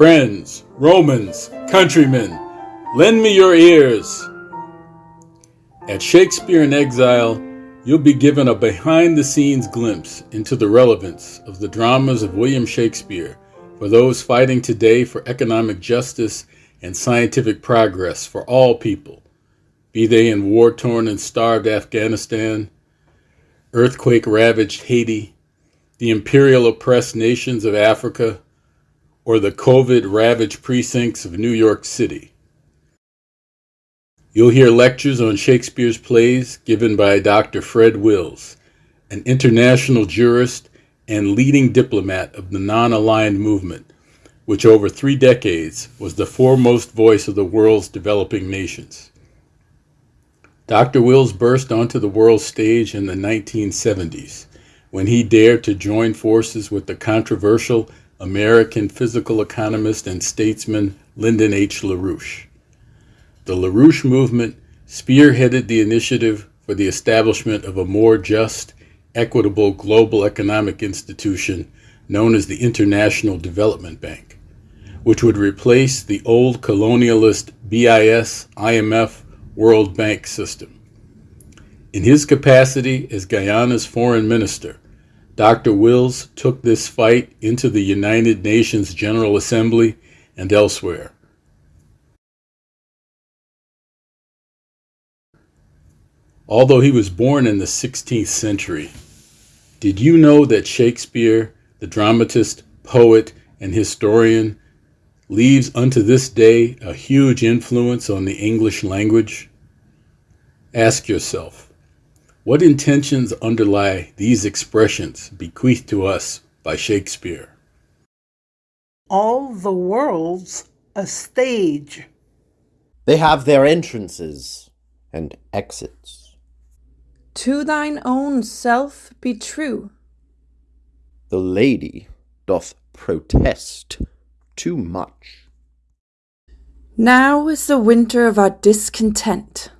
Friends, Romans, countrymen, lend me your ears. At Shakespeare in Exile, you'll be given a behind the scenes glimpse into the relevance of the dramas of William Shakespeare for those fighting today for economic justice and scientific progress for all people, be they in war torn and starved Afghanistan, earthquake ravaged Haiti, the imperial oppressed nations of Africa, or the COVID ravaged precincts of New York City. You'll hear lectures on Shakespeare's plays given by Dr. Fred Wills, an international jurist and leading diplomat of the non aligned movement, which over three decades was the foremost voice of the world's developing nations. Dr. Wills burst onto the world stage in the 1970s when he dared to join forces with the controversial American physical economist and statesman Lyndon H. LaRouche. The LaRouche movement spearheaded the initiative for the establishment of a more just, equitable global economic institution known as the International Development Bank, which would replace the old colonialist BIS IMF World Bank system. In his capacity as Guyana's foreign minister, Dr. Wills took this fight into the United Nations General Assembly and elsewhere. Although he was born in the 16th century, did you know that Shakespeare, the dramatist, poet, and historian, leaves unto this day a huge influence on the English language? Ask yourself, what intentions underlie these expressions bequeathed to us by Shakespeare? All the world's a stage. They have their entrances and exits. To thine own self be true. The lady doth protest too much. Now is the winter of our discontent.